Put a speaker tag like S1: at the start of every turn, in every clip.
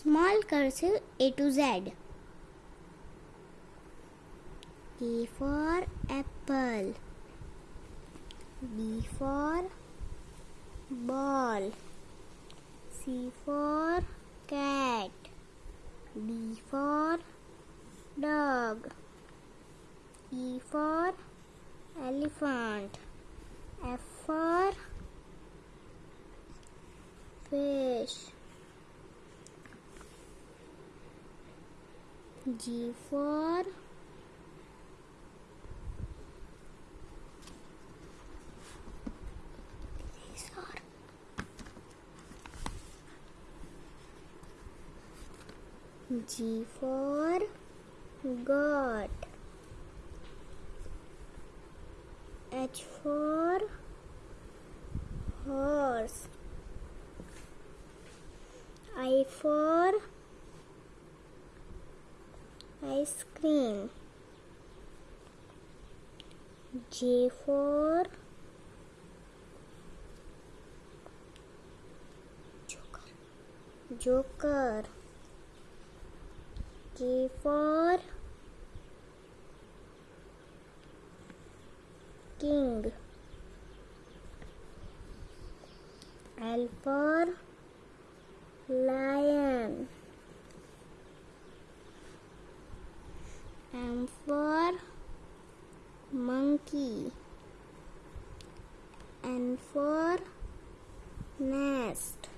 S1: Small cursive A to Z. A for apple. B for ball. C for cat. D for dog. E for elephant. F for fish. G for G for goat. H for horse. I for ice cream. J for joker. Joker. K for king. L for lion. M for monkey. N for nest.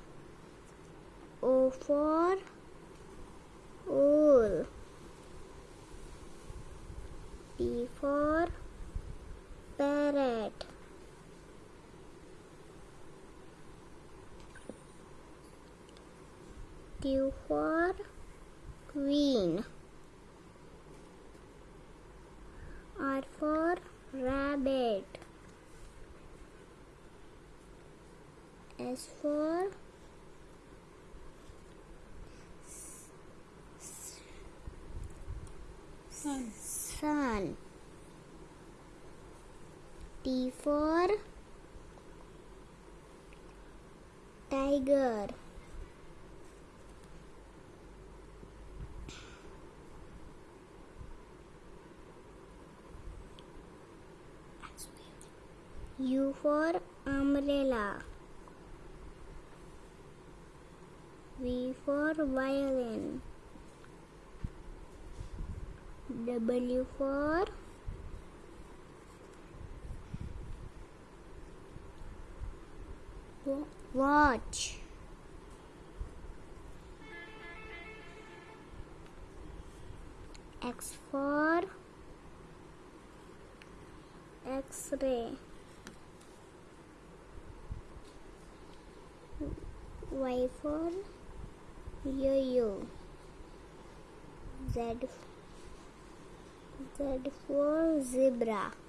S1: O for owl. P for parrot. Q for queen. S for
S2: Sun.
S1: sun. T for tiger. U for umbrella. V for violin. W for watch. X for X-ray. Y for yo-yo. Z Z for zebra.